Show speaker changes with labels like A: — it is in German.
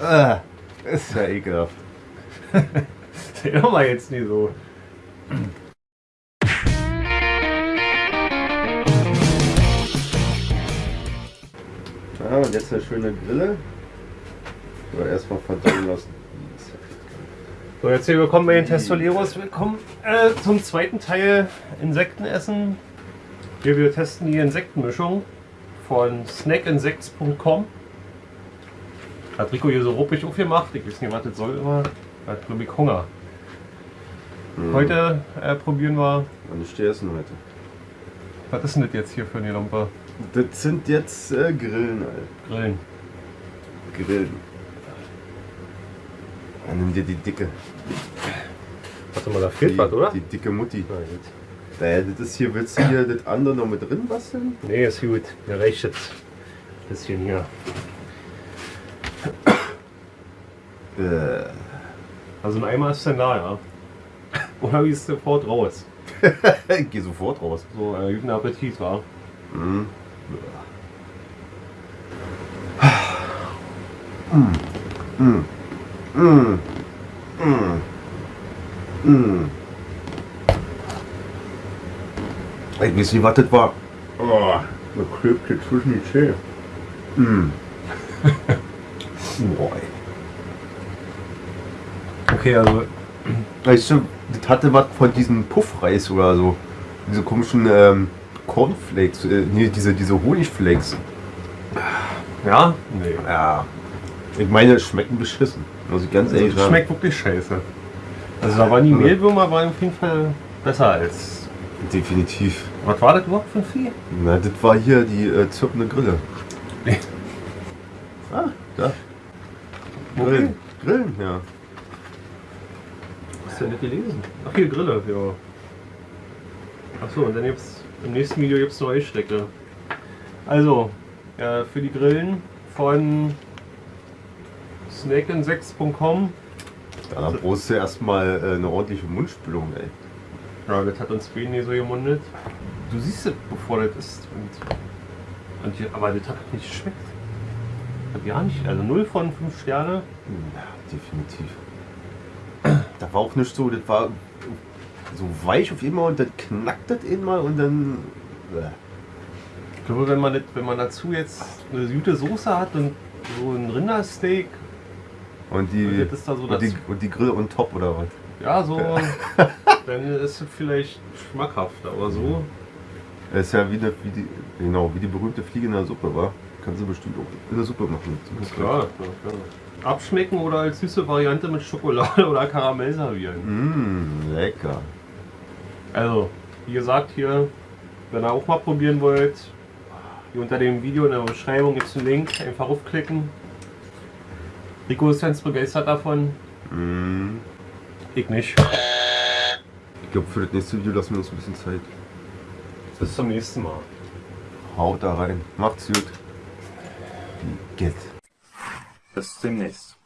A: Äh, ist ja ekelhaft.
B: Der war jetzt nie so.
A: Ja, und jetzt eine schöne Grille. Aber erstmal verdauen lassen.
B: So, jetzt hier willkommen bei den Testoleros. Willkommen äh, zum zweiten Teil Insektenessen. Hier wir testen die Insektenmischung von snackinsects.com. Hat Rico hier so ruppig aufgemacht. Ich weiß nicht, was das soll immer. Hat glaube ich Hunger.
A: Mhm.
B: Heute äh, probieren wir.
A: Und ich stehe essen heute.
B: Was ist denn das jetzt hier für eine Lampe?
A: Das sind jetzt äh, Grillen, Alter.
B: Grillen.
A: Grillen. Dann nimm dir die dicke.
B: Warte mal, da
A: Die,
B: fehlt was, oder?
A: die dicke Mutti.
B: Na gut.
A: Äh, das ist hier, willst du hier das andere noch mit drin basteln?
B: Nee, ist gut. Mir reicht jetzt. Bisschen hier. Also ein Eimer ist dann da, ja. Oder wie ist sofort raus?
A: ich geh sofort raus.
B: So, äh, guten Appetit, war.
A: Mhm. Mm. Mm. Mm. Ich weiß nicht, was das war. Oh, da klebt hier zwischen die Zähne. Mm. Boah, ey.
B: Okay, also
A: Weißt du, das hatte was von diesem Puffreis oder so. Diese komischen ähm, Cornflakes, äh, nee, diese, diese Honigflakes.
B: Ja? Nee.
A: Ja. Ich meine, es schmecken beschissen. Muss ich ganz
B: Also,
A: ehrlich
B: das
A: sagen.
B: schmeckt wirklich scheiße. Also da waren die Mehlwürmer waren auf jeden Fall besser als.
A: Definitiv.
B: Was war das überhaupt für ein Vieh?
A: Na, das war hier die äh, zirpende Grille. Ah, da.
B: Okay.
A: Grillen. Grillen, ja.
B: Ja nicht gelesen? Ach hier, Grille, ja. Achso, und dann gibt's im nächsten Video gibt's neue Stecke. Also, ja, für die Grillen von snackinsects.com.
A: Da dann brauchst du erstmal äh, eine ordentliche Mundspülung, ey.
B: Ja, das hat uns Bene nicht so gemundet. Du siehst es, bevor das ist. Und, und hier, aber das hat nicht geschmeckt. Hat gar nicht. Also 0 von 5 Sterne.
A: Ja, definitiv. Da war auch nicht so, das war so weich auf einmal und dann knackt das einmal und dann.
B: Ich glaube, wenn man, das, wenn man dazu jetzt eine gute Soße hat und so ein Rindersteak,
A: Und die,
B: Und das ist da so
A: und, die, und die Grille on top oder was?
B: ja, so, dann ist es vielleicht schmackhaft. Aber so,
A: Das ist ja wie, eine, wie, die, genau, wie die berühmte Fliege in der Suppe, war. Kannst du bestimmt auch in der Suppe machen.
B: klar. klar, klar. Abschmecken oder als süße Variante mit Schokolade oder Karamell servieren.
A: Mmh, lecker.
B: Also, wie gesagt, hier, wenn ihr auch mal probieren wollt, hier unter dem Video in der Beschreibung gibt es einen Link, einfach aufklicken. Rico ist ganz begeistert davon,
A: Mmh.
B: ich nicht.
A: Ich glaube, für das nächste Video lassen wir uns ein bisschen Zeit.
B: Bis zum nächsten Mal.
A: Haut da rein. Macht's gut. get.
C: The slimness